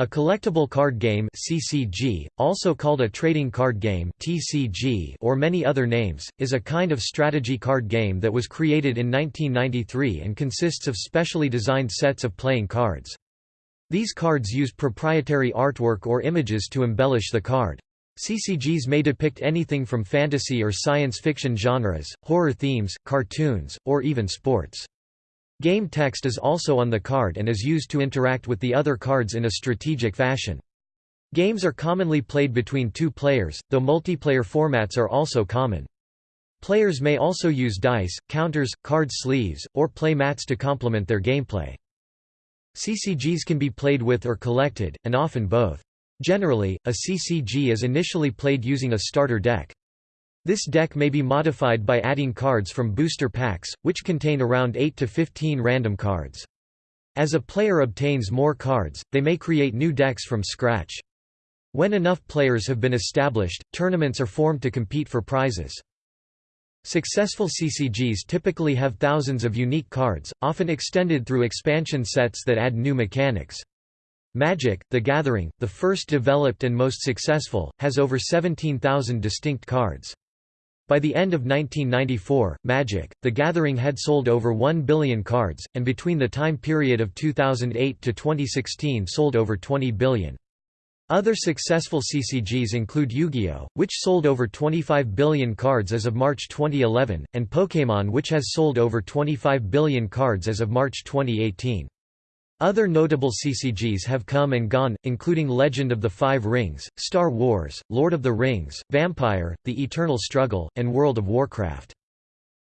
A collectible card game (CCG), also called a trading card game (TCG) or many other names, is a kind of strategy card game that was created in 1993 and consists of specially designed sets of playing cards. These cards use proprietary artwork or images to embellish the card. CCGs may depict anything from fantasy or science fiction genres, horror themes, cartoons, or even sports. Game text is also on the card and is used to interact with the other cards in a strategic fashion. Games are commonly played between two players, though multiplayer formats are also common. Players may also use dice, counters, card sleeves, or play mats to complement their gameplay. CCGs can be played with or collected, and often both. Generally, a CCG is initially played using a starter deck. This deck may be modified by adding cards from booster packs, which contain around 8 to 15 random cards. As a player obtains more cards, they may create new decks from scratch. When enough players have been established, tournaments are formed to compete for prizes. Successful CCGs typically have thousands of unique cards, often extended through expansion sets that add new mechanics. Magic, the Gathering, the first developed and most successful, has over 17,000 distinct cards. By the end of 1994, Magic, The Gathering had sold over 1 billion cards, and between the time period of 2008 to 2016 sold over 20 billion. Other successful CCGs include Yu-Gi-Oh!, which sold over 25 billion cards as of March 2011, and Pokémon which has sold over 25 billion cards as of March 2018. Other notable CCGs have come and gone, including Legend of the Five Rings, Star Wars, Lord of the Rings, Vampire, The Eternal Struggle, and World of Warcraft.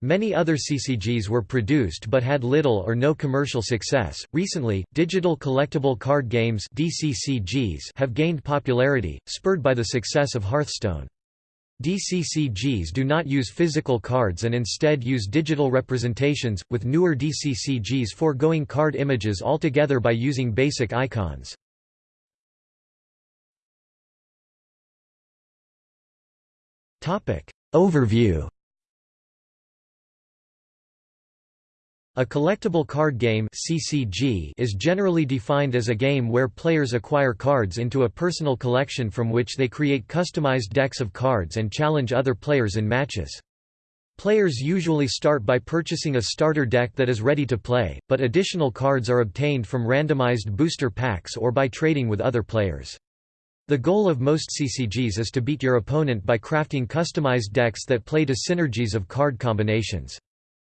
Many other CCGs were produced but had little or no commercial success. Recently, digital collectible card games (DCCGs) have gained popularity, spurred by the success of Hearthstone. DCCGs do not use physical cards and instead use digital representations, with newer DCCGs foregoing card images altogether by using basic icons. Overview A collectible card game (CCG) is generally defined as a game where players acquire cards into a personal collection from which they create customized decks of cards and challenge other players in matches. Players usually start by purchasing a starter deck that is ready to play, but additional cards are obtained from randomized booster packs or by trading with other players. The goal of most CCGs is to beat your opponent by crafting customized decks that play to synergies of card combinations.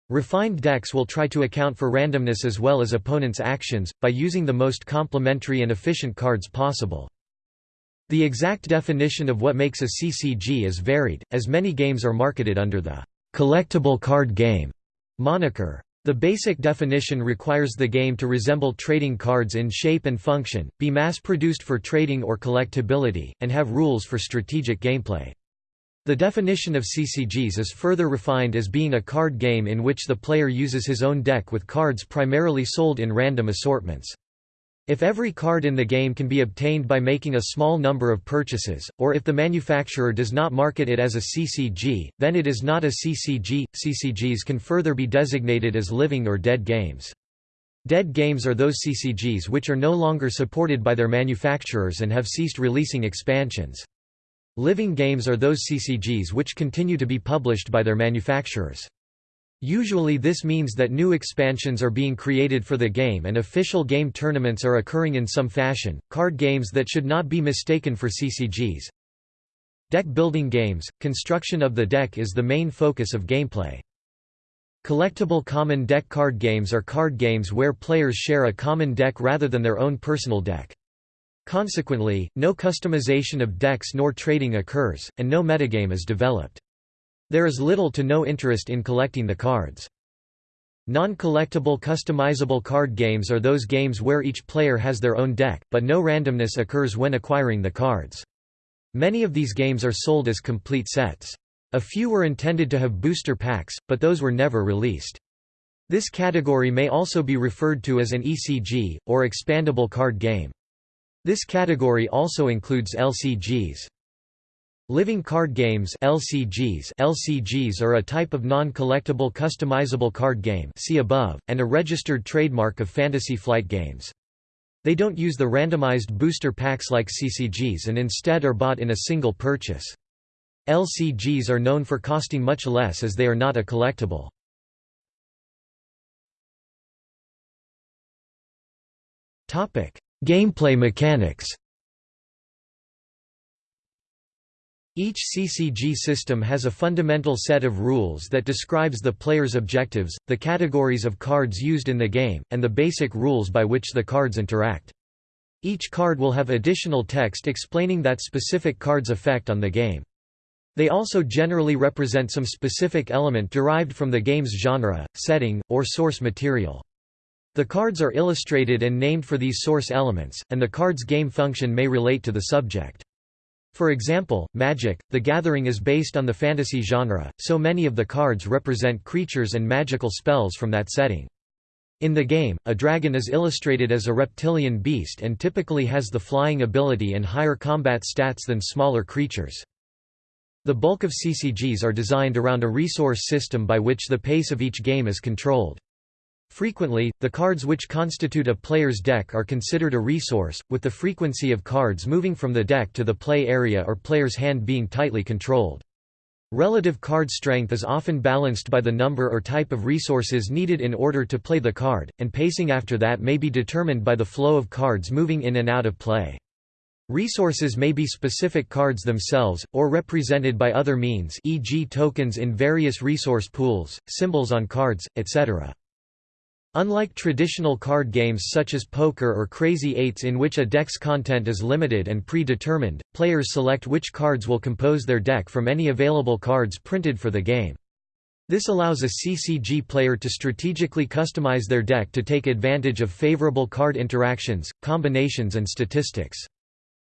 Refined decks will try to account for randomness as well as opponents' actions, by using the most complementary and efficient cards possible. The exact definition of what makes a CCG is varied, as many games are marketed under the «collectible card game» moniker. The basic definition requires the game to resemble trading cards in shape and function, be mass-produced for trading or collectability, and have rules for strategic gameplay. The definition of CCGs is further refined as being a card game in which the player uses his own deck with cards primarily sold in random assortments. If every card in the game can be obtained by making a small number of purchases, or if the manufacturer does not market it as a CCG, then it is not a CCG. CCGs can further be designated as living or dead games. Dead games are those CCGs which are no longer supported by their manufacturers and have ceased releasing expansions. Living games are those CCGs which continue to be published by their manufacturers. Usually this means that new expansions are being created for the game and official game tournaments are occurring in some fashion. Card games that should not be mistaken for CCGs. Deck building games – Construction of the deck is the main focus of gameplay. Collectible common deck card games are card games where players share a common deck rather than their own personal deck. Consequently, no customization of decks nor trading occurs, and no metagame is developed. There is little to no interest in collecting the cards. Non-collectible customizable card games are those games where each player has their own deck, but no randomness occurs when acquiring the cards. Many of these games are sold as complete sets. A few were intended to have booster packs, but those were never released. This category may also be referred to as an ECG, or expandable card game. This category also includes LCGs. Living card games LCGs LCGs are a type of non-collectible customizable card game see above, and a registered trademark of Fantasy Flight Games. They don't use the randomized booster packs like CCGs and instead are bought in a single purchase. LCGs are known for costing much less as they are not a collectible. Gameplay mechanics Each CCG system has a fundamental set of rules that describes the player's objectives, the categories of cards used in the game, and the basic rules by which the cards interact. Each card will have additional text explaining that specific card's effect on the game. They also generally represent some specific element derived from the game's genre, setting, or source material. The cards are illustrated and named for these source elements, and the card's game function may relate to the subject. For example, Magic, the Gathering is based on the fantasy genre, so many of the cards represent creatures and magical spells from that setting. In the game, a dragon is illustrated as a reptilian beast and typically has the flying ability and higher combat stats than smaller creatures. The bulk of CCGs are designed around a resource system by which the pace of each game is controlled. Frequently, the cards which constitute a player's deck are considered a resource, with the frequency of cards moving from the deck to the play area or player's hand being tightly controlled. Relative card strength is often balanced by the number or type of resources needed in order to play the card, and pacing after that may be determined by the flow of cards moving in and out of play. Resources may be specific cards themselves, or represented by other means e.g. tokens in various resource pools, symbols on cards, etc. Unlike traditional card games such as poker or Crazy Eights in which a deck's content is limited and predetermined, players select which cards will compose their deck from any available cards printed for the game. This allows a CCG player to strategically customize their deck to take advantage of favorable card interactions, combinations and statistics.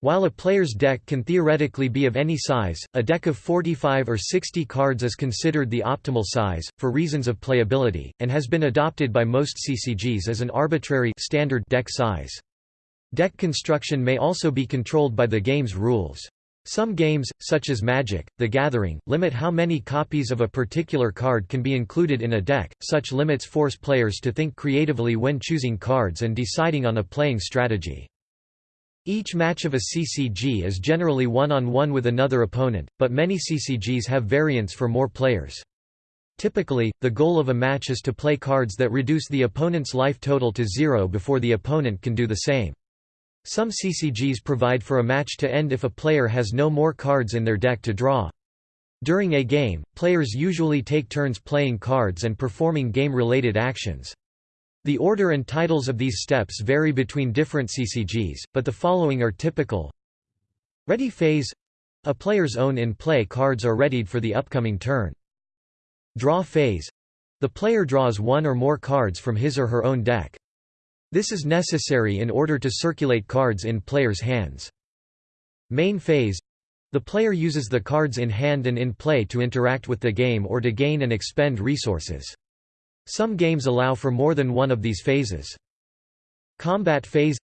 While a player's deck can theoretically be of any size, a deck of 45 or 60 cards is considered the optimal size, for reasons of playability, and has been adopted by most CCGs as an arbitrary standard deck size. Deck construction may also be controlled by the game's rules. Some games, such as Magic, The Gathering, limit how many copies of a particular card can be included in a deck. Such limits force players to think creatively when choosing cards and deciding on a playing strategy. Each match of a CCG is generally one-on-one -on -one with another opponent, but many CCGs have variants for more players. Typically, the goal of a match is to play cards that reduce the opponent's life total to zero before the opponent can do the same. Some CCGs provide for a match to end if a player has no more cards in their deck to draw. During a game, players usually take turns playing cards and performing game-related actions. The order and titles of these steps vary between different CCGs, but the following are typical. Ready phase — a player's own in-play cards are readied for the upcoming turn. Draw phase — the player draws one or more cards from his or her own deck. This is necessary in order to circulate cards in players' hands. Main phase — the player uses the cards in hand and in play to interact with the game or to gain and expend resources. Some games allow for more than one of these phases. Combat phase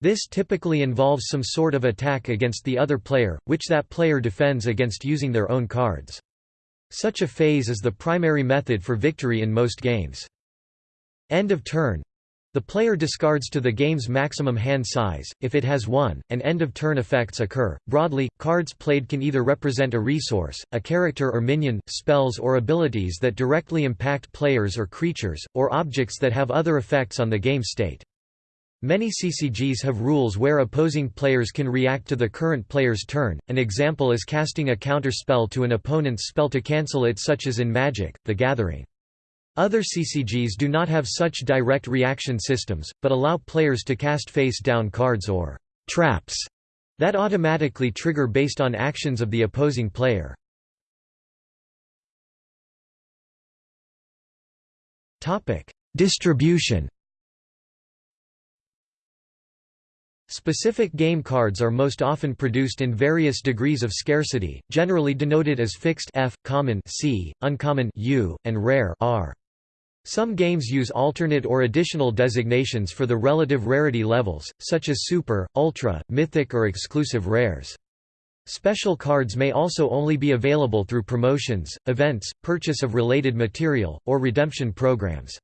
this typically involves some sort of attack against the other player, which that player defends against using their own cards. Such a phase is the primary method for victory in most games. End of turn the player discards to the game's maximum hand size, if it has one, and end-of-turn effects occur. Broadly, cards played can either represent a resource, a character or minion, spells or abilities that directly impact players or creatures, or objects that have other effects on the game state. Many CCGs have rules where opposing players can react to the current player's turn, an example is casting a counter spell to an opponent's spell to cancel it such as in Magic, The Gathering. Other CCGs do not have such direct reaction systems, but allow players to cast face-down cards or «traps» that automatically trigger based on actions of the opposing player. Distribution Specific game cards are most often produced in various degrees of scarcity, generally denoted as fixed F, common C, uncommon U, and rare R. Some games use alternate or additional designations for the relative rarity levels, such as Super, Ultra, Mythic or exclusive rares. Special cards may also only be available through promotions, events, purchase of related material, or redemption programs.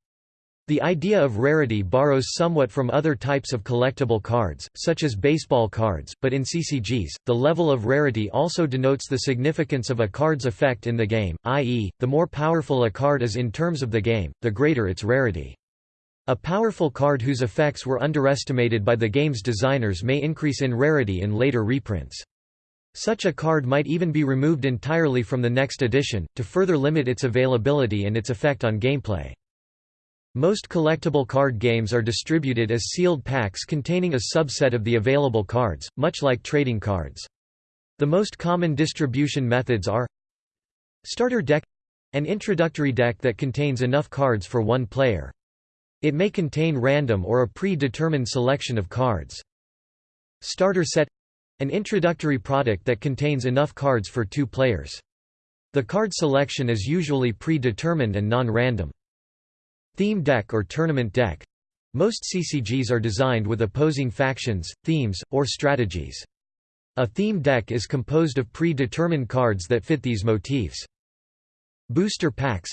The idea of rarity borrows somewhat from other types of collectible cards, such as baseball cards, but in CCGs, the level of rarity also denotes the significance of a card's effect in the game, i.e., the more powerful a card is in terms of the game, the greater its rarity. A powerful card whose effects were underestimated by the game's designers may increase in rarity in later reprints. Such a card might even be removed entirely from the next edition, to further limit its availability and its effect on gameplay. Most collectible card games are distributed as sealed packs containing a subset of the available cards, much like trading cards. The most common distribution methods are Starter deck — an introductory deck that contains enough cards for one player. It may contain random or a pre-determined selection of cards. Starter set — an introductory product that contains enough cards for two players. The card selection is usually pre-determined and non-random. Theme deck or tournament deck most CCGs are designed with opposing factions, themes, or strategies. A theme deck is composed of pre-determined cards that fit these motifs. Booster packs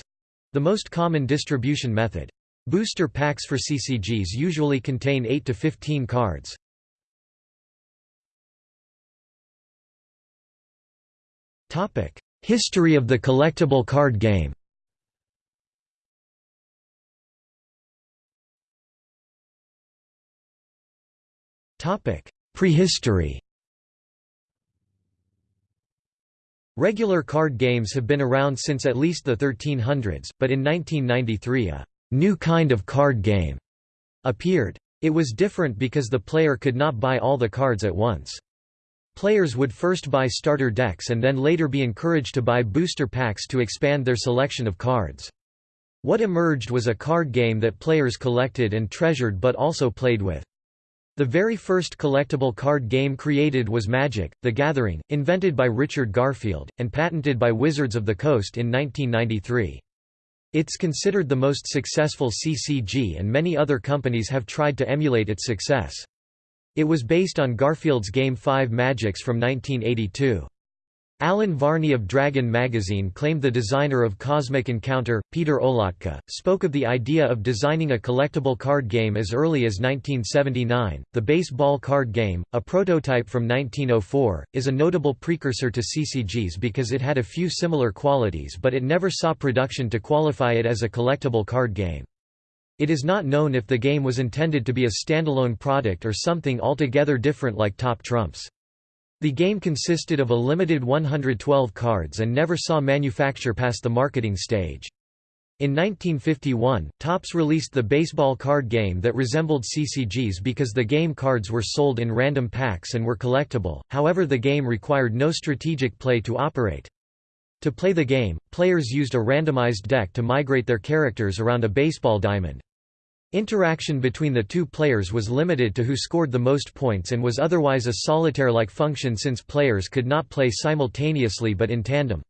the most common distribution method. Booster packs for CCGs usually contain 8 to 15 cards. History of the collectible card game Prehistory Regular card games have been around since at least the 1300s, but in 1993 a «new kind of card game» appeared. It was different because the player could not buy all the cards at once. Players would first buy starter decks and then later be encouraged to buy booster packs to expand their selection of cards. What emerged was a card game that players collected and treasured but also played with. The very first collectible card game created was Magic, The Gathering, invented by Richard Garfield, and patented by Wizards of the Coast in 1993. It's considered the most successful CCG and many other companies have tried to emulate its success. It was based on Garfield's Game 5 Magics from 1982. Alan Varney of Dragon magazine claimed the designer of Cosmic Encounter, Peter Olotka, spoke of the idea of designing a collectible card game as early as 1979. The baseball card game, a prototype from 1904, is a notable precursor to CCGs because it had a few similar qualities but it never saw production to qualify it as a collectible card game. It is not known if the game was intended to be a standalone product or something altogether different like Top Trumps. The game consisted of a limited 112 cards and never saw manufacture past the marketing stage. In 1951, Topps released the baseball card game that resembled CCGs because the game cards were sold in random packs and were collectible, however the game required no strategic play to operate. To play the game, players used a randomized deck to migrate their characters around a baseball diamond. Interaction between the two players was limited to who scored the most points and was otherwise a solitaire-like function since players could not play simultaneously but in tandem.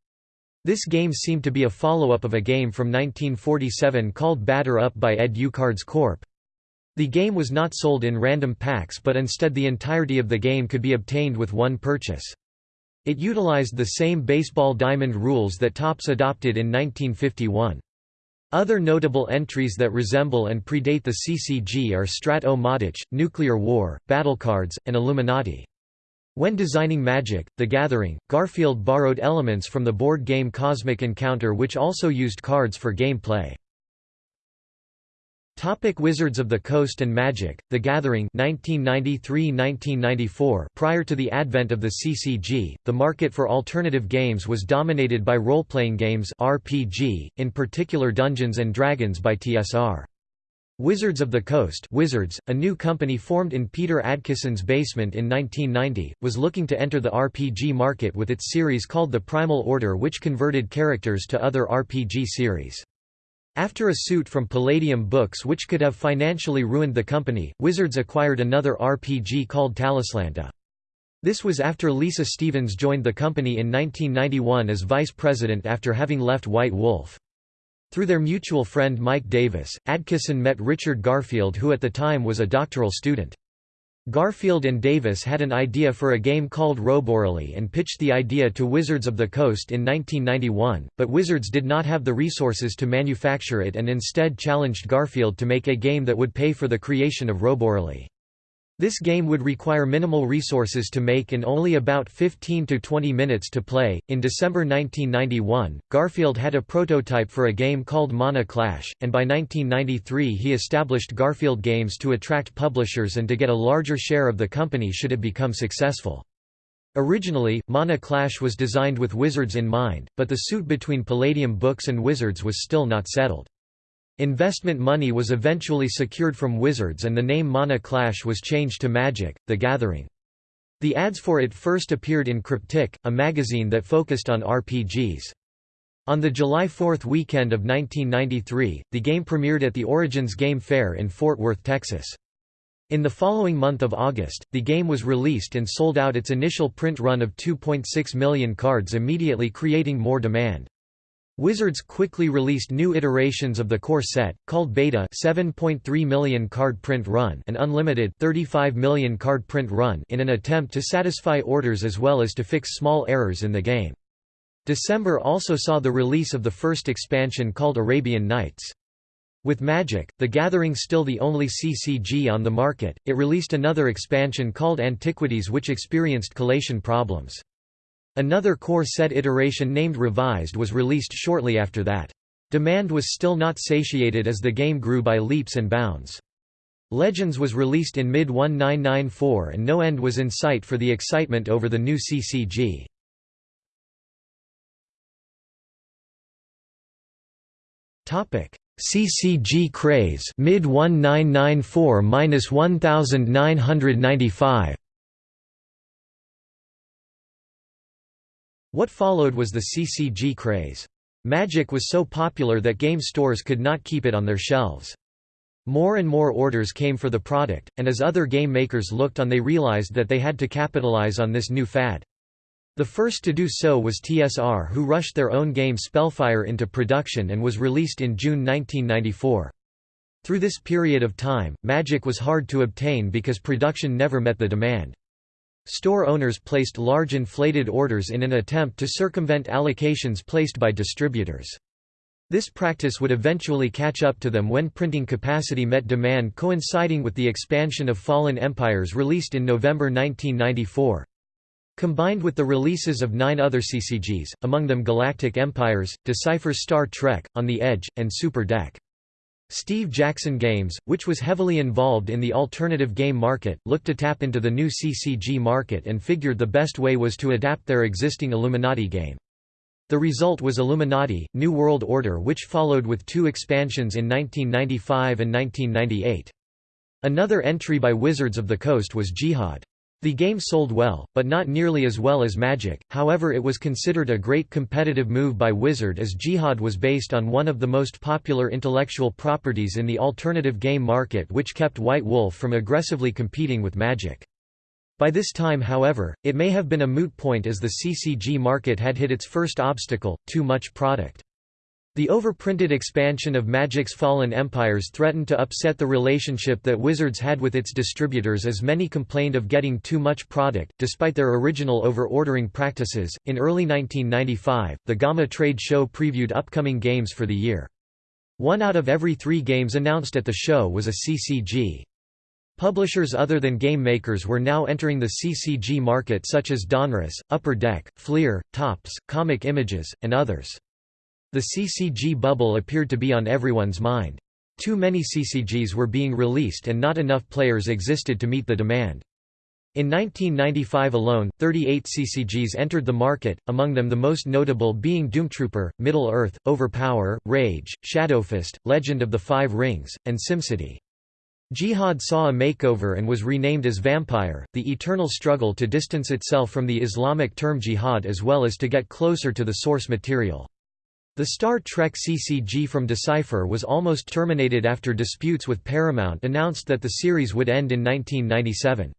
This game seemed to be a follow-up of a game from 1947 called Batter Up by Ed-U-Cards Corp. The game was not sold in random packs but instead the entirety of the game could be obtained with one purchase. It utilized the same baseball diamond rules that Topps adopted in 1951. Other notable entries that resemble and predate the CCG are Strat-O-Matic, Nuclear War, Battlecards, and Illuminati. When designing Magic, The Gathering, Garfield borrowed elements from the board game Cosmic Encounter which also used cards for gameplay. Topic Wizards of the Coast and Magic, The Gathering 1993–1994 Prior to the advent of the CCG, the market for alternative games was dominated by role-playing games RPG, in particular Dungeons & Dragons by TSR. Wizards of the Coast Wizards, a new company formed in Peter Adkison's basement in 1990, was looking to enter the RPG market with its series called The Primal Order which converted characters to other RPG series. After a suit from Palladium Books which could have financially ruined the company, Wizards acquired another RPG called Talislanta. This was after Lisa Stevens joined the company in 1991 as vice president after having left White Wolf. Through their mutual friend Mike Davis, Adkison met Richard Garfield who at the time was a doctoral student. Garfield and Davis had an idea for a game called Roborally and pitched the idea to Wizards of the Coast in 1991, but Wizards did not have the resources to manufacture it and instead challenged Garfield to make a game that would pay for the creation of Roborally. This game would require minimal resources to make and only about 15 to 20 minutes to play. In December 1991, Garfield had a prototype for a game called Mana Clash, and by 1993 he established Garfield Games to attract publishers and to get a larger share of the company should it become successful. Originally, Mana Clash was designed with Wizards in mind, but the suit between Palladium Books and Wizards was still not settled. Investment money was eventually secured from Wizards and the name Mana Clash was changed to Magic, The Gathering. The ads for it first appeared in Cryptic, a magazine that focused on RPGs. On the July 4th weekend of 1993, the game premiered at the Origins Game Fair in Fort Worth, Texas. In the following month of August, the game was released and sold out its initial print run of 2.6 million cards immediately creating more demand. Wizards quickly released new iterations of the core set, called Beta 7.3 million card print run and Unlimited 35 million card print run in an attempt to satisfy orders as well as to fix small errors in the game. December also saw the release of the first expansion called Arabian Nights. With Magic, the Gathering still the only CCG on the market, it released another expansion called Antiquities which experienced collation problems. Another core set iteration named Revised was released shortly after that. Demand was still not satiated as the game grew by leaps and bounds. Legends was released in mid-1994 and no end was in sight for the excitement over the new CCG. CCG craze mid 1994-1995 What followed was the CCG craze. Magic was so popular that game stores could not keep it on their shelves. More and more orders came for the product, and as other game makers looked on they realized that they had to capitalize on this new fad. The first to do so was TSR who rushed their own game Spellfire into production and was released in June 1994. Through this period of time, Magic was hard to obtain because production never met the demand. Store owners placed large inflated orders in an attempt to circumvent allocations placed by distributors. This practice would eventually catch up to them when printing capacity met demand coinciding with the expansion of Fallen Empires released in November 1994. Combined with the releases of nine other CCGs, among them Galactic Empires, Decipher Star Trek, On the Edge, and Super Deck. Steve Jackson Games, which was heavily involved in the alternative game market, looked to tap into the new CCG market and figured the best way was to adapt their existing Illuminati game. The result was Illuminati, New World Order which followed with two expansions in 1995 and 1998. Another entry by Wizards of the Coast was Jihad. The game sold well, but not nearly as well as Magic, however it was considered a great competitive move by Wizard as Jihad was based on one of the most popular intellectual properties in the alternative game market which kept White Wolf from aggressively competing with Magic. By this time however, it may have been a moot point as the CCG market had hit its first obstacle, too much product. The overprinted expansion of Magic's Fallen Empires threatened to upset the relationship that Wizards had with its distributors as many complained of getting too much product, despite their original over-ordering practices. In early 1995, the GAMA trade show previewed upcoming games for the year. One out of every three games announced at the show was a CCG. Publishers other than game makers were now entering the CCG market such as Donruss, Upper Deck, Fleer, Topps, Comic Images, and others. The CCG bubble appeared to be on everyone's mind. Too many CCGs were being released and not enough players existed to meet the demand. In 1995 alone, 38 CCGs entered the market, among them the most notable being Doomtrooper, Middle-earth, Overpower, Rage, Shadowfist, Legend of the Five Rings, and SimCity. Jihad saw a makeover and was renamed as Vampire, the eternal struggle to distance itself from the Islamic term jihad as well as to get closer to the source material. The Star Trek CCG from Decipher was almost terminated after disputes with Paramount announced that the series would end in 1997.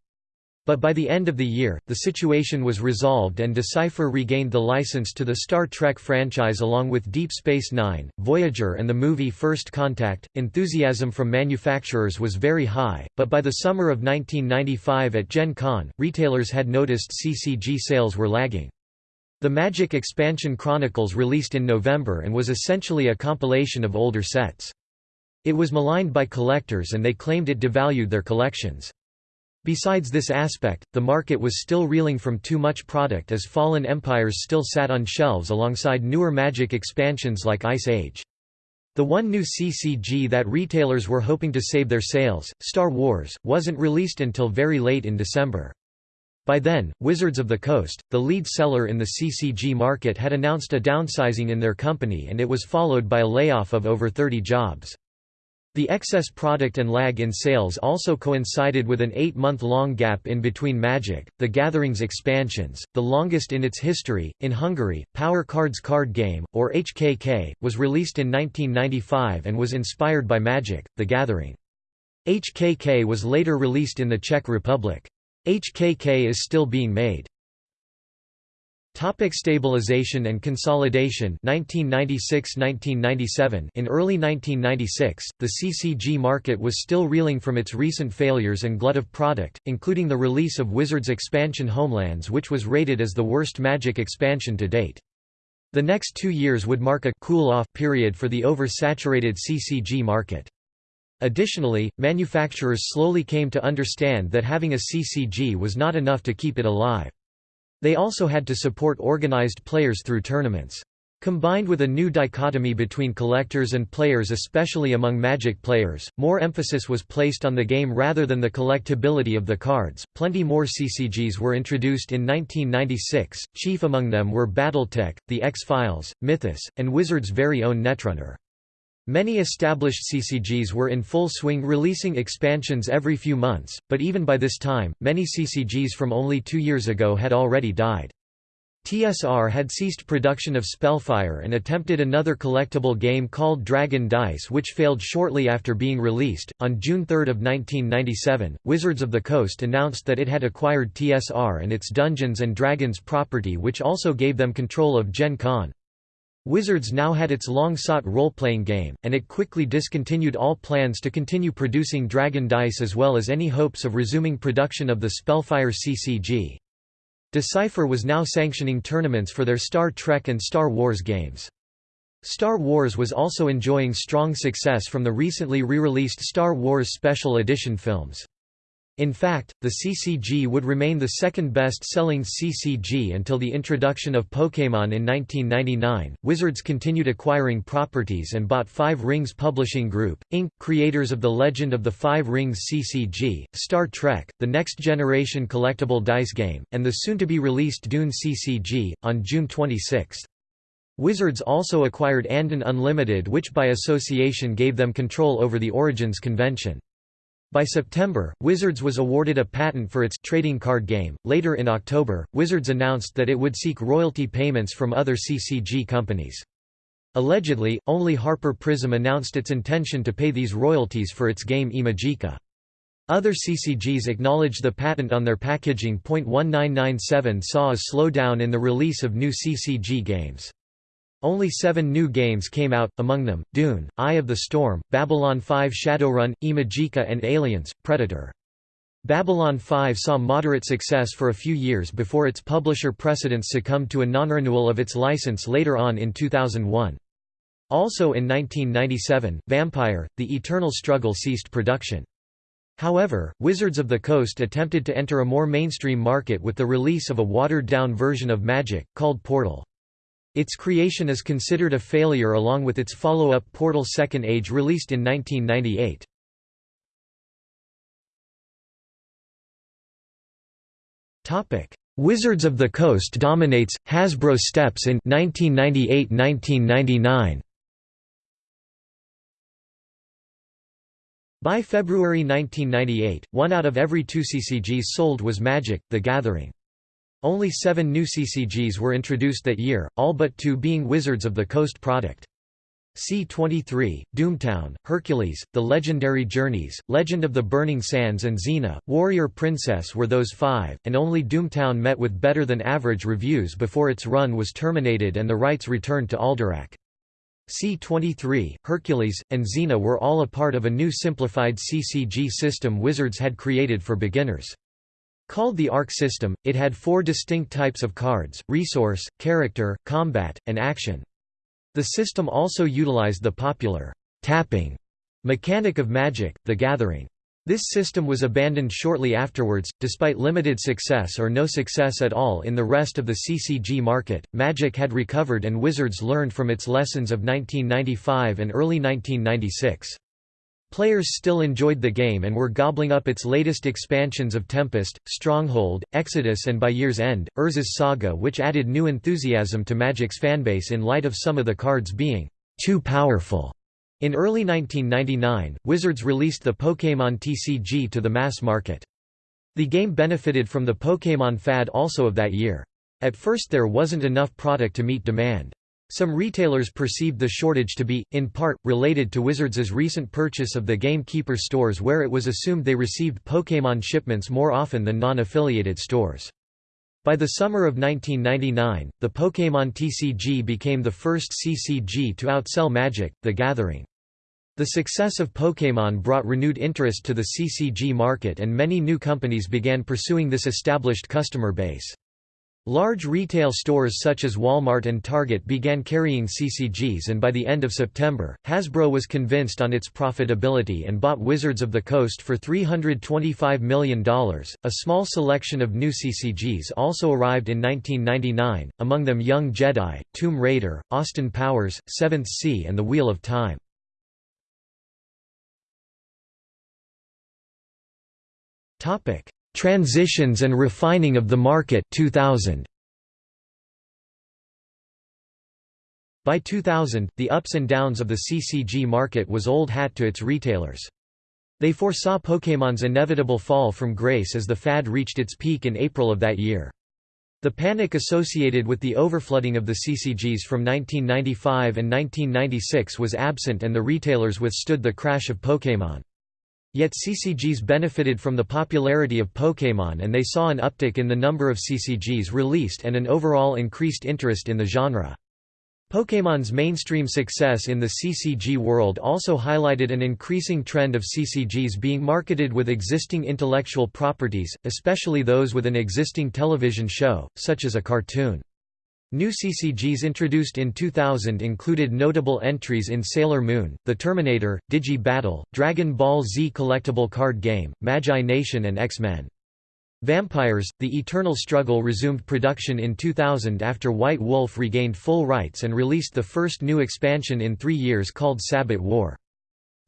But by the end of the year, the situation was resolved and Decipher regained the license to the Star Trek franchise along with Deep Space Nine, Voyager and the movie First Contact. Enthusiasm from manufacturers was very high, but by the summer of 1995 at Gen Con, retailers had noticed CCG sales were lagging. The Magic Expansion Chronicles released in November and was essentially a compilation of older sets. It was maligned by collectors and they claimed it devalued their collections. Besides this aspect, the market was still reeling from too much product as Fallen Empires still sat on shelves alongside newer Magic expansions like Ice Age. The one new CCG that retailers were hoping to save their sales, Star Wars, wasn't released until very late in December. By then, Wizards of the Coast, the lead seller in the CCG market had announced a downsizing in their company and it was followed by a layoff of over 30 jobs. The excess product and lag in sales also coincided with an eight-month-long gap in between Magic, the Gatherings expansions, the longest in its history. In Hungary, Power Cards card game, or HKK, was released in 1995 and was inspired by Magic, the Gathering. HKK was later released in the Czech Republic. HKK is still being made. Topic stabilization and consolidation 1996–1997 In early 1996, the CCG market was still reeling from its recent failures and glut of product, including the release of Wizards expansion Homelands which was rated as the worst Magic expansion to date. The next two years would mark a cool-off period for the oversaturated CCG market. Additionally, manufacturers slowly came to understand that having a CCG was not enough to keep it alive. They also had to support organized players through tournaments. Combined with a new dichotomy between collectors and players especially among Magic players, more emphasis was placed on the game rather than the collectability of the cards. Plenty more CCGs were introduced in 1996, chief among them were Battletech, The X-Files, Mythos, and Wizards' very own Netrunner. Many established CCGs were in full swing releasing expansions every few months, but even by this time, many CCGs from only two years ago had already died. TSR had ceased production of Spellfire and attempted another collectible game called Dragon Dice which failed shortly after being released. On June 3 of 1997, Wizards of the Coast announced that it had acquired TSR and its Dungeons & Dragons property which also gave them control of Gen Con. Wizards now had its long-sought role-playing game, and it quickly discontinued all plans to continue producing Dragon Dice as well as any hopes of resuming production of the Spellfire CCG. Decipher was now sanctioning tournaments for their Star Trek and Star Wars games. Star Wars was also enjoying strong success from the recently re-released Star Wars Special Edition films. In fact, the CCG would remain the second best-selling CCG until the introduction of Pokémon in 1999. Wizards continued acquiring properties and bought Five Rings Publishing Group, Inc., creators of the Legend of the Five Rings CCG, Star Trek, the Next Generation collectible dice game, and the soon-to-be-released Dune CCG, on June 26. Wizards also acquired Andon Unlimited which by association gave them control over the Origins convention. By September, Wizards was awarded a patent for its trading card game. Later in October, Wizards announced that it would seek royalty payments from other CCG companies. Allegedly, only Harper Prism announced its intention to pay these royalties for its game Imajica. Other CCGs acknowledged the patent on their packaging. 1997 saw a slowdown in the release of new CCG games. Only seven new games came out, among them, Dune, Eye of the Storm, Babylon 5 Shadowrun, Imajica and Aliens, Predator. Babylon 5 saw moderate success for a few years before its publisher Precedence succumbed to a non-renewal of its license later on in 2001. Also in 1997, Vampire, The Eternal Struggle ceased production. However, Wizards of the Coast attempted to enter a more mainstream market with the release of a watered-down version of Magic, called Portal. Its creation is considered a failure along with its follow-up Portal Second Age released in 1998. Wizards of the Coast dominates, Hasbro steps in 1998–1999 By February 1998, one out of every two CCGs sold was Magic, The Gathering. Only seven new CCGs were introduced that year, all but two being Wizards of the Coast product. C-23, Doomtown, Hercules, The Legendary Journeys, Legend of the Burning Sands and Xena, Warrior Princess were those five, and only Doomtown met with better-than-average reviews before its run was terminated and the rights returned to Alderac. C-23, Hercules, and Xena were all a part of a new simplified CCG system Wizards had created for beginners. Called the Arc system, it had four distinct types of cards, resource, character, combat, and action. The system also utilized the popular tapping mechanic of Magic, the Gathering. This system was abandoned shortly afterwards, despite limited success or no success at all in the rest of the CCG market. Magic had recovered and Wizards learned from its lessons of 1995 and early 1996. Players still enjoyed the game and were gobbling up its latest expansions of Tempest, Stronghold, Exodus and by year's end, Urza's Saga which added new enthusiasm to Magic's fanbase in light of some of the cards being too powerful. In early 1999, Wizards released the Pokémon TCG to the mass market. The game benefited from the Pokémon fad also of that year. At first there wasn't enough product to meet demand. Some retailers perceived the shortage to be, in part, related to Wizards' recent purchase of the Gamekeeper stores where it was assumed they received Pokémon shipments more often than non-affiliated stores. By the summer of 1999, the Pokémon TCG became the first CCG to outsell Magic, the Gathering. The success of Pokémon brought renewed interest to the CCG market and many new companies began pursuing this established customer base. Large retail stores such as Walmart and Target began carrying CCGs and by the end of September, Hasbro was convinced on its profitability and bought Wizards of the Coast for $325 million. A small selection of new CCGs also arrived in 1999, among them Young Jedi, Tomb Raider, Austin Powers, Seventh Sea and The Wheel of Time. Topic: Transitions and refining of the market 2000. By 2000, the ups and downs of the CCG market was old hat to its retailers. They foresaw Pokémon's inevitable fall from grace as the fad reached its peak in April of that year. The panic associated with the overflooding of the CCGs from 1995 and 1996 was absent and the retailers withstood the crash of Pokémon. Yet CCGs benefited from the popularity of Pokémon and they saw an uptick in the number of CCGs released and an overall increased interest in the genre. Pokémon's mainstream success in the CCG world also highlighted an increasing trend of CCGs being marketed with existing intellectual properties, especially those with an existing television show, such as a cartoon. New CCGs introduced in 2000 included notable entries in Sailor Moon, The Terminator, Digi Battle, Dragon Ball Z collectible card game, Magi Nation and X-Men. Vampires, The Eternal Struggle resumed production in 2000 after White Wolf regained full rights and released the first new expansion in three years called Sabbat War.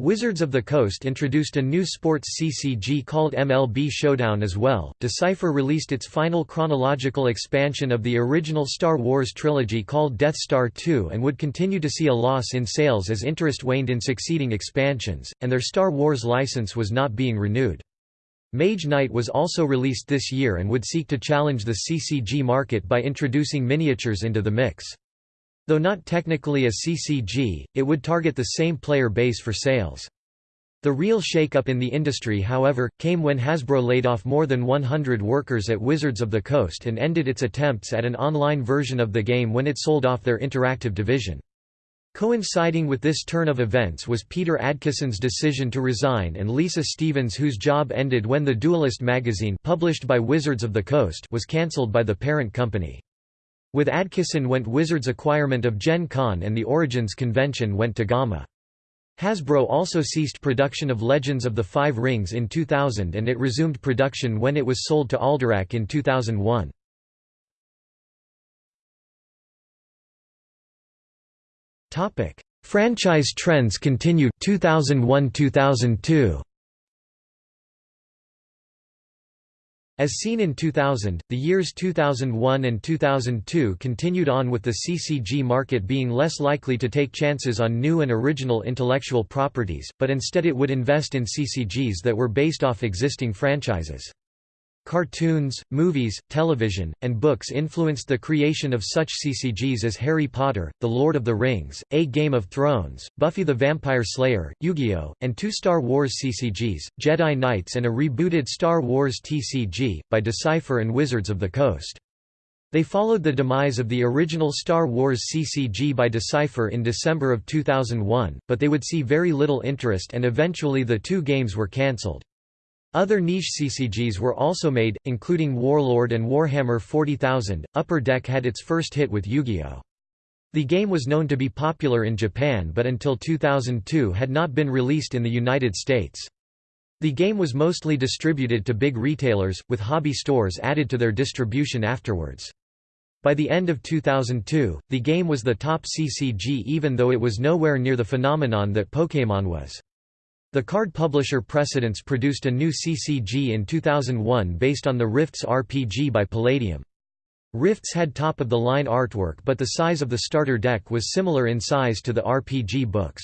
Wizards of the Coast introduced a new sports CCG called MLB Showdown as well. Decipher released its final chronological expansion of the original Star Wars trilogy called Death Star 2 and would continue to see a loss in sales as interest waned in succeeding expansions, and their Star Wars license was not being renewed. Mage Knight was also released this year and would seek to challenge the CCG market by introducing miniatures into the mix. Though not technically a CCG, it would target the same player base for sales. The real shake-up in the industry however, came when Hasbro laid off more than 100 workers at Wizards of the Coast and ended its attempts at an online version of the game when it sold off their interactive division. Coinciding with this turn of events was Peter Adkison's decision to resign and Lisa Stevens whose job ended when the Duelist magazine published by Wizards of the Coast was cancelled by the parent company. With Adkison went Wizards' acquirement of Gen Con and the Origins convention went to GAMA. Hasbro also ceased production of Legends of the Five Rings in 2000 and it resumed production when it was sold to Alderac in 2001. Franchise trends continued 2001-2002 As seen in 2000, the years 2001 and 2002 continued on with the CCG market being less likely to take chances on new and original intellectual properties, but instead it would invest in CCGs that were based off existing franchises. Cartoons, movies, television, and books influenced the creation of such CCGs as Harry Potter, The Lord of the Rings, A Game of Thrones, Buffy the Vampire Slayer, Yu-Gi-Oh!, and two Star Wars CCGs, Jedi Knights and a rebooted Star Wars TCG, by Decipher and Wizards of the Coast. They followed the demise of the original Star Wars CCG by Decipher in December of 2001, but they would see very little interest and eventually the two games were cancelled. Other niche CCGs were also made, including Warlord and Warhammer 40,000. Upper Deck had its first hit with Yu-Gi-Oh! The game was known to be popular in Japan but until 2002 had not been released in the United States. The game was mostly distributed to big retailers, with hobby stores added to their distribution afterwards. By the end of 2002, the game was the top CCG even though it was nowhere near the phenomenon that Pokémon was. The card publisher Precedence produced a new CCG in 2001 based on the Rifts RPG by Palladium. Rifts had top-of-the-line artwork but the size of the starter deck was similar in size to the RPG books.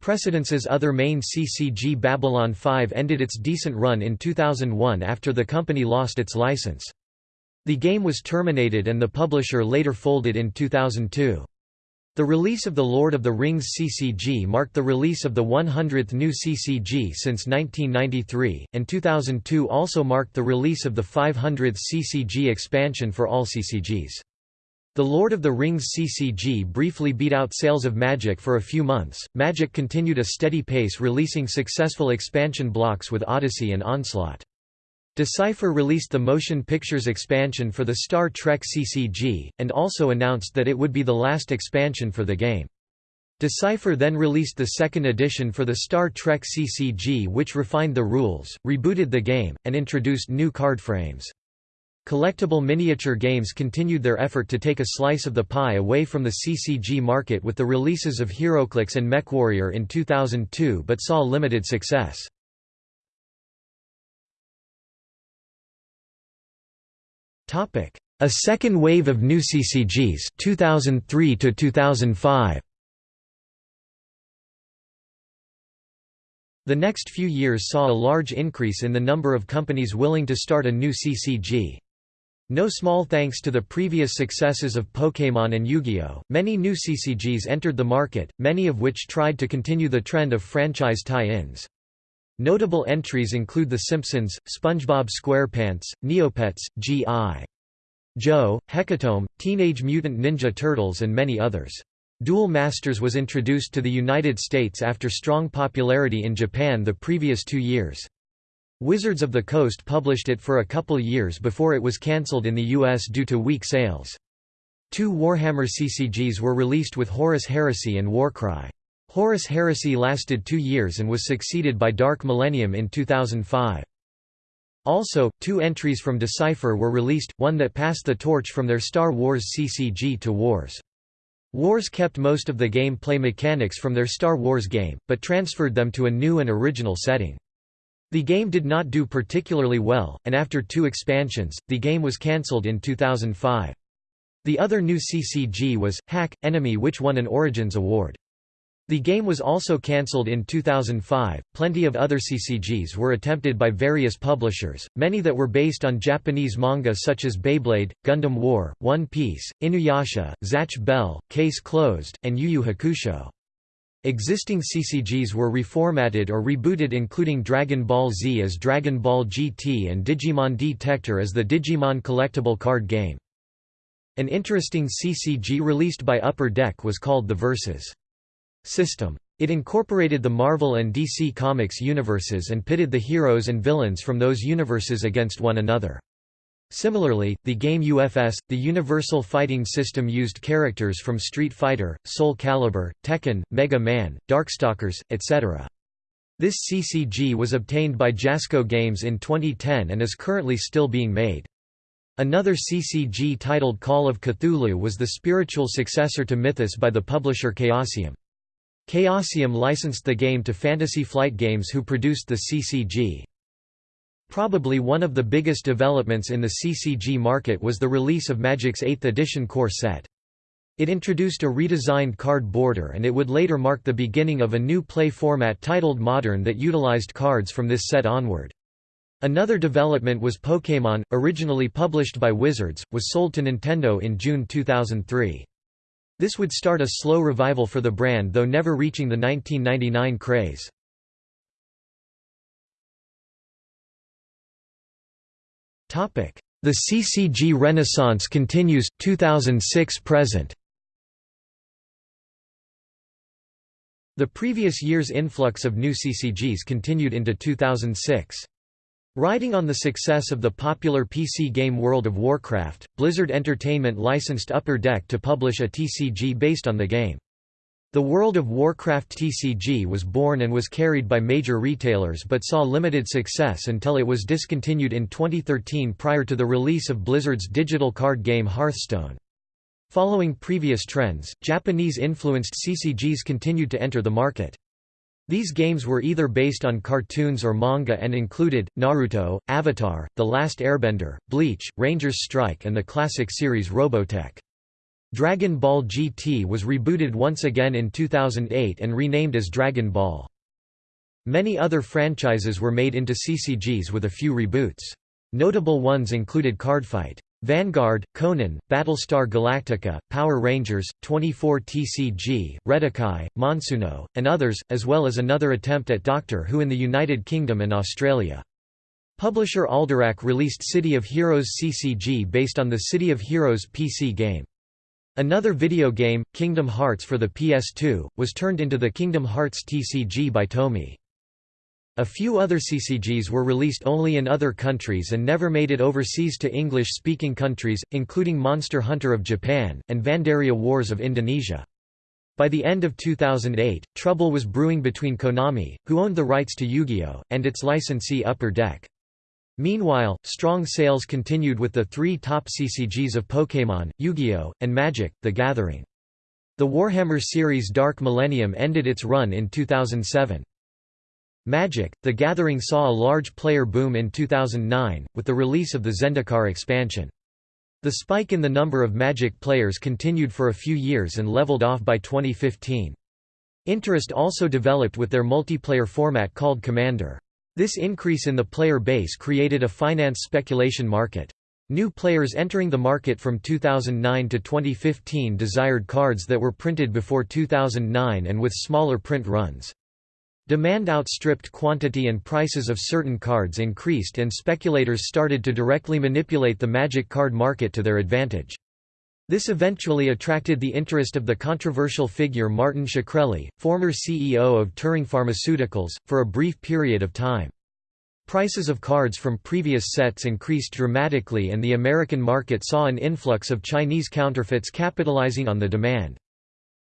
Precedence's other main CCG Babylon 5 ended its decent run in 2001 after the company lost its license. The game was terminated and the publisher later folded in 2002. The release of The Lord of the Rings CCG marked the release of the 100th new CCG since 1993, and 2002 also marked the release of the 500th CCG expansion for all CCGs. The Lord of the Rings CCG briefly beat out sales of Magic for a few months. Magic continued a steady pace releasing successful expansion blocks with Odyssey and Onslaught. Decipher released the motion pictures expansion for the Star Trek CCG, and also announced that it would be the last expansion for the game. Decipher then released the second edition for the Star Trek CCG which refined the rules, rebooted the game, and introduced new card frames. Collectible miniature games continued their effort to take a slice of the pie away from the CCG market with the releases of HeroClix and MechWarrior in 2002 but saw limited success. A second wave of new CCGs 2003 to 2005. The next few years saw a large increase in the number of companies willing to start a new CCG. No small thanks to the previous successes of Pokémon and Yu-Gi-Oh!, many new CCGs entered the market, many of which tried to continue the trend of franchise tie-ins. Notable entries include The Simpsons, SpongeBob SquarePants, Neopets, G.I. Joe, Hecatomb, Teenage Mutant Ninja Turtles and many others. Duel Masters was introduced to the United States after strong popularity in Japan the previous two years. Wizards of the Coast published it for a couple years before it was cancelled in the US due to weak sales. Two Warhammer CCGs were released with Horus Heresy and Warcry. Horus Heresy lasted two years and was succeeded by Dark Millennium in 2005. Also, two entries from Decipher were released, one that passed the torch from their Star Wars CCG to Wars. Wars kept most of the gameplay mechanics from their Star Wars game, but transferred them to a new and original setting. The game did not do particularly well, and after two expansions, the game was cancelled in 2005. The other new CCG was, Hack, Enemy which won an Origins Award. The game was also cancelled in 2005. Plenty of other CCGs were attempted by various publishers, many that were based on Japanese manga such as Beyblade, Gundam War, One Piece, Inuyasha, Zatch Bell, Case Closed, and Yu Yu Hakusho. Existing CCGs were reformatted or rebooted including Dragon Ball Z as Dragon Ball GT and Digimon D-Tector as the Digimon collectible card game. An interesting CCG released by Upper Deck was called the Versus system. It incorporated the Marvel and DC Comics universes and pitted the heroes and villains from those universes against one another. Similarly, the game UFS, the Universal Fighting System used characters from Street Fighter, Soul Calibur, Tekken, Mega Man, Darkstalkers, etc. This CCG was obtained by Jasco Games in 2010 and is currently still being made. Another CCG titled Call of Cthulhu was the spiritual successor to Mythos by the publisher Chaosium. Chaosium licensed the game to Fantasy Flight Games who produced the CCG. Probably one of the biggest developments in the CCG market was the release of Magic's 8th edition core set. It introduced a redesigned card border and it would later mark the beginning of a new play format titled Modern that utilized cards from this set onward. Another development was Pokémon, originally published by Wizards, was sold to Nintendo in June 2003. This would start a slow revival for the brand though never reaching the 1999 craze. The CCG Renaissance continues, 2006 present. The previous year's influx of new CCGs continued into 2006. Riding on the success of the popular PC game World of Warcraft, Blizzard Entertainment licensed Upper Deck to publish a TCG based on the game. The World of Warcraft TCG was born and was carried by major retailers but saw limited success until it was discontinued in 2013 prior to the release of Blizzard's digital card game Hearthstone. Following previous trends, Japanese-influenced CCGs continued to enter the market. These games were either based on cartoons or manga and included, Naruto, Avatar, The Last Airbender, Bleach, Rangers Strike and the classic series Robotech. Dragon Ball GT was rebooted once again in 2008 and renamed as Dragon Ball. Many other franchises were made into CCGs with a few reboots. Notable ones included Cardfight. Vanguard, Conan, Battlestar Galactica, Power Rangers, 24 TCG, Redakai, Monsuno, and others, as well as another attempt at Doctor Who in the United Kingdom and Australia. Publisher Alderac released City of Heroes CCG based on the City of Heroes PC game. Another video game, Kingdom Hearts for the PS2, was turned into the Kingdom Hearts TCG by Tomy. A few other CCGs were released only in other countries and never made it overseas to English-speaking countries, including Monster Hunter of Japan, and Vandaria Wars of Indonesia. By the end of 2008, trouble was brewing between Konami, who owned the rights to Yu-Gi-Oh!, and its licensee Upper Deck. Meanwhile, strong sales continued with the three top CCGs of Pokémon, Yu-Gi-Oh!, and Magic, the Gathering. The Warhammer series Dark Millennium ended its run in 2007. Magic, The Gathering saw a large player boom in 2009, with the release of the Zendikar expansion. The spike in the number of Magic players continued for a few years and leveled off by 2015. Interest also developed with their multiplayer format called Commander. This increase in the player base created a finance speculation market. New players entering the market from 2009 to 2015 desired cards that were printed before 2009 and with smaller print runs. Demand outstripped quantity and prices of certain cards increased and speculators started to directly manipulate the magic card market to their advantage. This eventually attracted the interest of the controversial figure Martin Shkreli, former CEO of Turing Pharmaceuticals, for a brief period of time. Prices of cards from previous sets increased dramatically and the American market saw an influx of Chinese counterfeits capitalizing on the demand.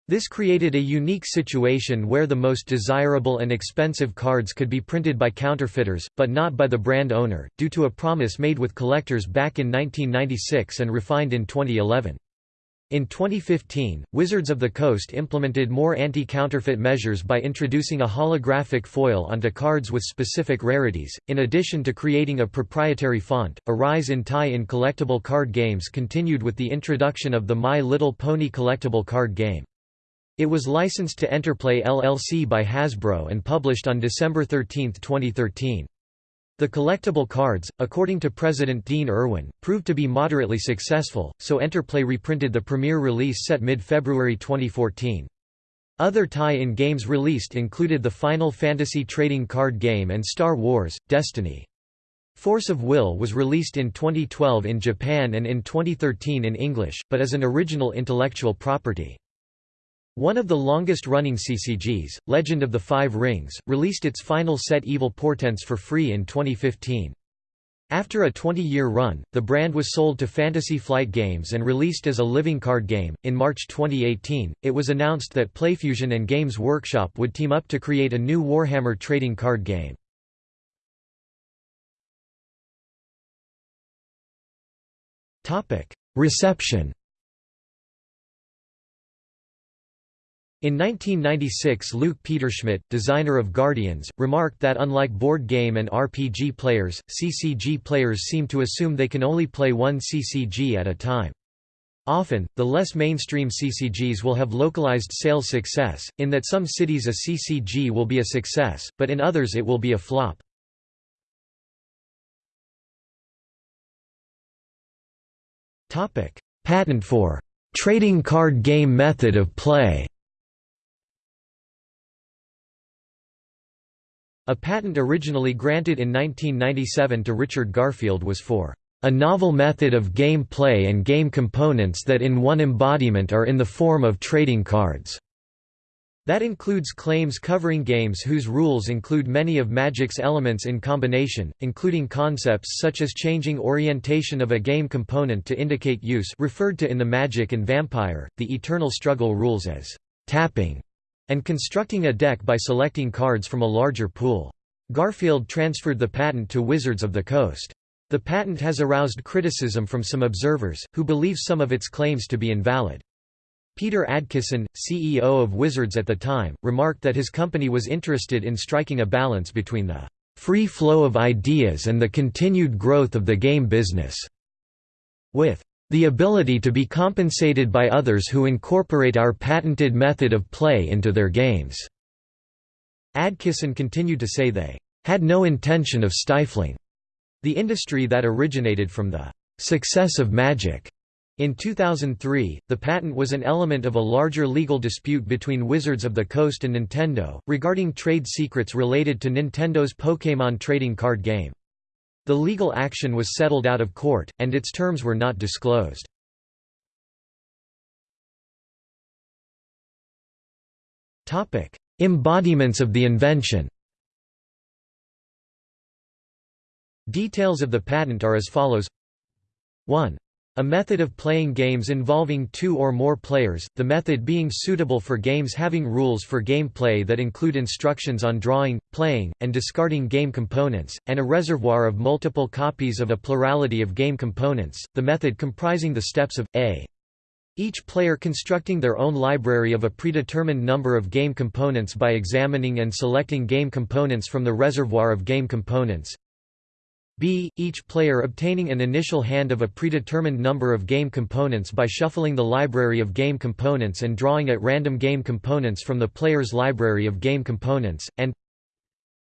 This created a unique situation where the most desirable and expensive cards could be printed by counterfeiters, but not by the brand owner, due to a promise made with collectors back in 1996 and refined in 2011. In 2015, Wizards of the Coast implemented more anti-counterfeit measures by introducing a holographic foil onto cards with specific rarities, in addition to creating a proprietary font. A rise in tie-in collectible card games continued with the introduction of the My Little Pony collectible card game. It was licensed to Enterplay LLC by Hasbro and published on December 13, 2013. The collectible cards, according to President Dean Irwin, proved to be moderately successful, so Enterplay reprinted the premiere release set mid-February 2014. Other tie-in games released included the Final Fantasy trading card game and Star Wars, Destiny. Force of Will was released in 2012 in Japan and in 2013 in English, but as an original intellectual property. One of the longest-running CCGs, Legend of the Five Rings, released its final set Evil Portents for free in 2015. After a 20-year run, the brand was sold to Fantasy Flight Games and released as a living card game. In March 2018, it was announced that Playfusion and Games Workshop would team up to create a new Warhammer trading card game. Topic: Reception In 1996 Luke Peterschmidt, designer of Guardians, remarked that unlike board game and RPG players, CCG players seem to assume they can only play one CCG at a time. Often, the less mainstream CCGs will have localized sales success, in that some cities a CCG will be a success, but in others it will be a flop. Patent for trading card game method of play A patent originally granted in 1997 to Richard Garfield was for a novel method of game play and game components that in one embodiment are in the form of trading cards. That includes claims covering games whose rules include many of Magic's elements in combination, including concepts such as changing orientation of a game component to indicate use referred to in the Magic and Vampire, the Eternal Struggle rules as tapping, and constructing a deck by selecting cards from a larger pool. Garfield transferred the patent to Wizards of the Coast. The patent has aroused criticism from some observers, who believe some of its claims to be invalid. Peter Adkison, CEO of Wizards at the time, remarked that his company was interested in striking a balance between the free flow of ideas and the continued growth of the game business, with the ability to be compensated by others who incorporate our patented method of play into their games." Adkison continued to say they "...had no intention of stifling." the industry that originated from the "...success of Magic." In 2003, the patent was an element of a larger legal dispute between Wizards of the Coast and Nintendo, regarding trade secrets related to Nintendo's Pokémon trading card game. The legal action was settled out of court, and its terms were not disclosed. Embodiments of the invention Details of the patent are as follows 1. A method of playing games involving two or more players, the method being suitable for games having rules for gameplay that include instructions on drawing, playing, and discarding game components, and a reservoir of multiple copies of a plurality of game components, the method comprising the steps of, a. Each player constructing their own library of a predetermined number of game components by examining and selecting game components from the reservoir of game components b. Each player obtaining an initial hand of a predetermined number of game components by shuffling the library of game components and drawing at random game components from the player's library of game components, and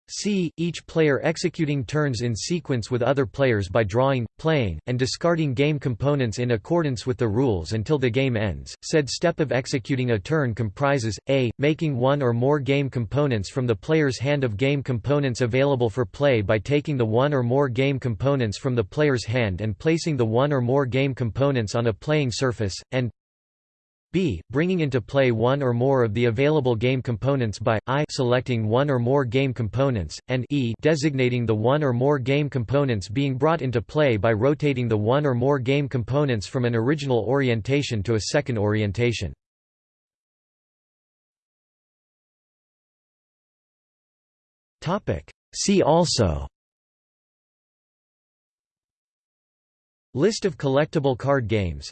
c. Each player executing turns in sequence with other players by drawing, playing, and discarding game components in accordance with the rules until the game ends. Said step of executing a turn comprises, a. making one or more game components from the player's hand of game components available for play by taking the one or more game components from the player's hand and placing the one or more game components on a playing surface, and b. Bringing into play one or more of the available game components by i selecting one or more game components, and e designating the one or more game components being brought into play by rotating the one or more game components from an original orientation to a second orientation. See also List of collectible card games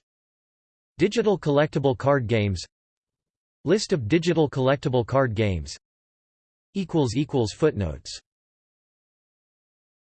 Digital collectible card games. List of digital collectible card games. Footnotes